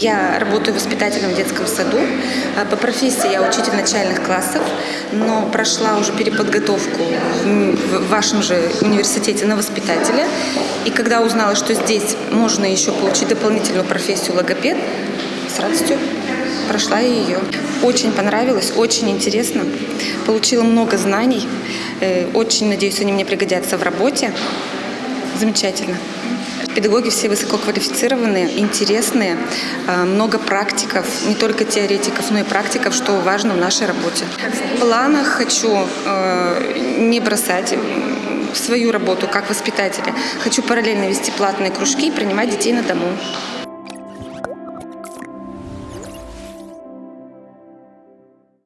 Я работаю воспитателем в детском саду. А По профессии я учитель начальных классов, но прошла уже переподготовку в вашем же университете на воспитателя. И когда узнала, что здесь можно еще получить дополнительную профессию логопед, с радостью прошла ее. Очень понравилось, очень интересно. Получила много знаний. Э, Очень надеюсь, они мне пригодятся в работе. Замечательно. Педагоги все высококвалифицированные, интересные, э, много практиков, не только теоретиков, но и практиков, что важно в нашей работе. В планах хочу э, не бросать свою работу как воспитателя. Хочу параллельно вести платные кружки и принимать детей на дому.